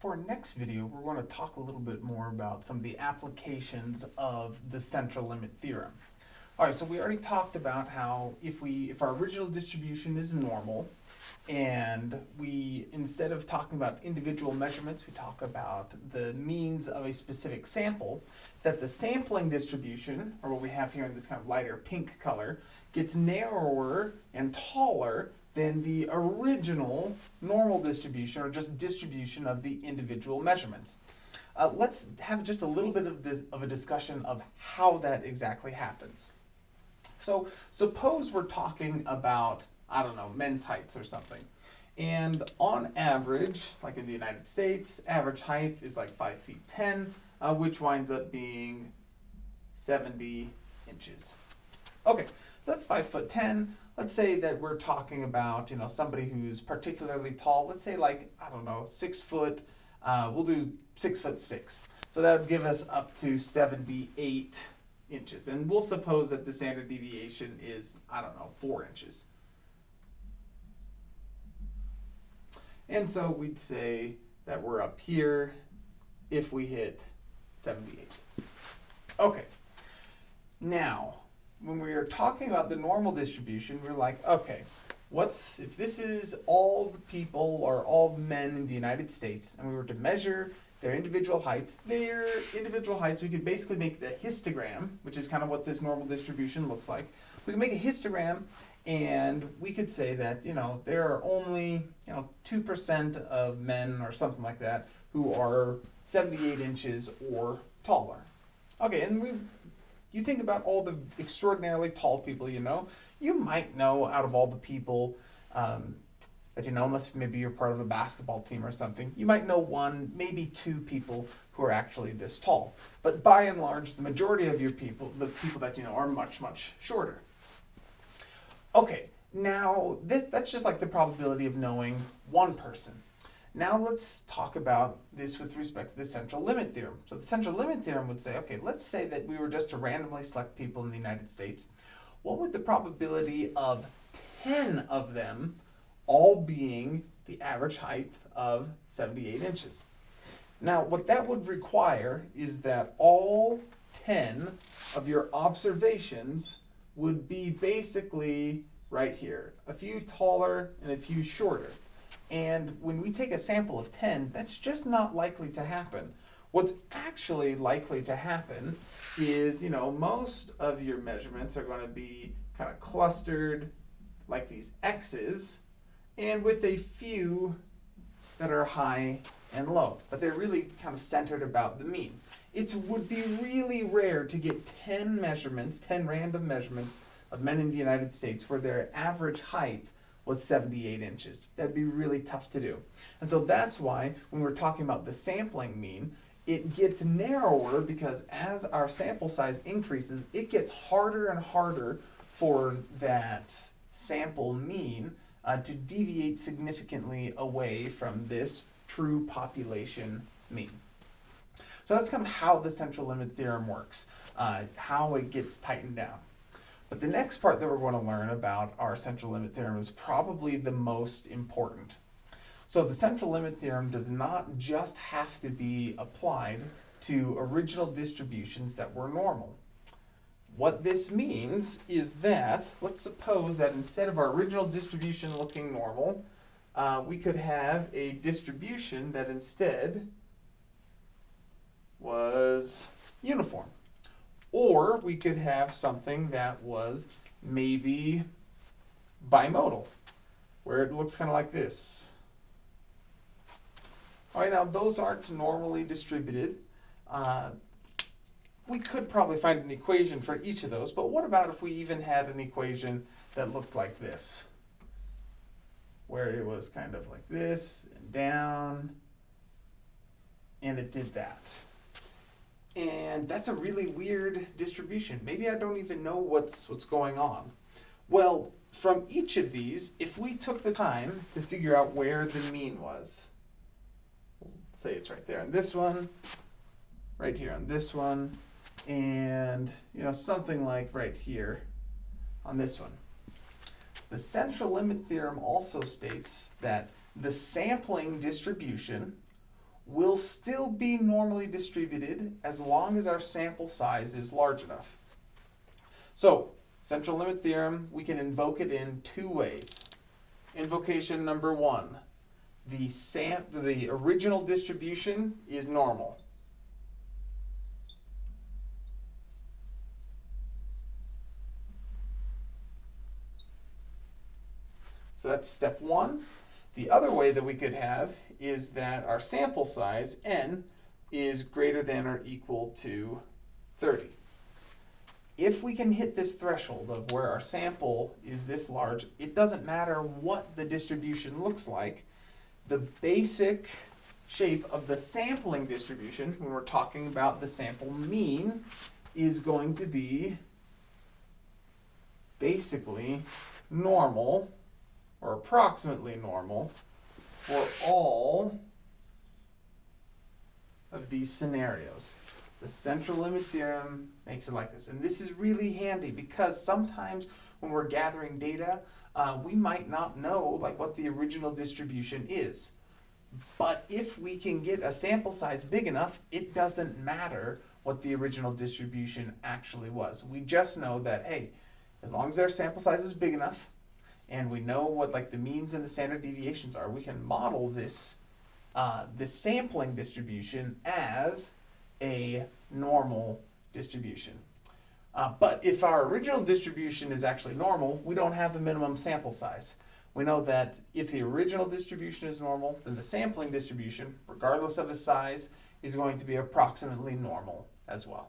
For our next video, we're going to talk a little bit more about some of the applications of the central limit theorem. All right, so we already talked about how if we if our original distribution is normal and we instead of talking about individual measurements, we talk about the means of a specific sample, that the sampling distribution, or what we have here in this kind of lighter pink color, gets narrower and taller than the original normal distribution or just distribution of the individual measurements. Uh, let's have just a little bit of, of a discussion of how that exactly happens. So suppose we're talking about, I don't know, men's heights or something. And on average, like in the United States, average height is like 5 feet 10, uh, which winds up being 70 inches. Okay, so that's 5 foot 10 let's say that we're talking about you know somebody who's particularly tall. Let's say like i don't know six foot uh, we'll do six foot six. So that would give us up to 78 inches. And we'll suppose that the standard deviation is i don't know four inches. And so we'd say that we're up here if we hit 78 okay. Now when we were talking about the normal distribution, we are like, okay, what's if this is all the people or all men in the United States, and we were to measure their individual heights, their individual heights, we could basically make the histogram, which is kind of what this normal distribution looks like. We can make a histogram and we could say that, you know, there are only, you know, 2% of men or something like that who are 78 inches or taller. Okay, and we you think about all the extraordinarily tall people you know, you might know out of all the people um, that you know, unless maybe you're part of a basketball team or something, you might know one, maybe two people who are actually this tall. But by and large, the majority of your people, the people that you know, are much, much shorter. Okay, now th that's just like the probability of knowing one person. Now let's talk about this with respect to the central limit theorem. So the central limit theorem would say, okay, let's say that we were just to randomly select people in the United States. What would the probability of 10 of them all being the average height of 78 inches? Now, what that would require is that all 10 of your observations would be basically right here, a few taller and a few shorter. And when we take a sample of 10, that's just not likely to happen. What's actually likely to happen is, you know, most of your measurements are going to be kind of clustered like these X's, and with a few that are high and low, but they're really kind of centered about the mean. It would be really rare to get 10 measurements, 10 random measurements of men in the United States where their average height was 78 inches. That'd be really tough to do. And so that's why when we're talking about the sampling mean, it gets narrower because as our sample size increases, it gets harder and harder for that sample mean uh, to deviate significantly away from this true population mean. So that's kind of how the central limit theorem works, uh, how it gets tightened down. But the next part that we're going to learn about our central limit theorem is probably the most important. So the central limit theorem does not just have to be applied to original distributions that were normal. What this means is that, let's suppose that instead of our original distribution looking normal, uh, we could have a distribution that instead was uniform. We could have something that was maybe bimodal, where it looks kind of like this. All right, now those aren't normally distributed. Uh, we could probably find an equation for each of those, but what about if we even had an equation that looked like this? Where it was kind of like this and down, and it did that. And that's a really weird distribution. Maybe I don't even know what's, what's going on. Well, from each of these, if we took the time to figure out where the mean was, say it's right there on this one, right here on this one, and you know something like right here on this one. The central limit theorem also states that the sampling distribution will still be normally distributed as long as our sample size is large enough. So, central limit theorem, we can invoke it in two ways. Invocation number one, the sam the original distribution is normal. So that's step one. The other way that we could have is that our sample size, n, is greater than or equal to 30. If we can hit this threshold of where our sample is this large, it doesn't matter what the distribution looks like. The basic shape of the sampling distribution, when we're talking about the sample mean, is going to be basically normal or approximately normal for all of these scenarios. The central limit theorem makes it like this. And this is really handy because sometimes when we're gathering data, uh, we might not know like what the original distribution is. But if we can get a sample size big enough, it doesn't matter what the original distribution actually was. We just know that, hey, as long as our sample size is big enough, and we know what like the means and the standard deviations are, we can model this uh, this sampling distribution as a normal distribution. Uh, but if our original distribution is actually normal, we don't have a minimum sample size. We know that if the original distribution is normal, then the sampling distribution, regardless of its size, is going to be approximately normal as well.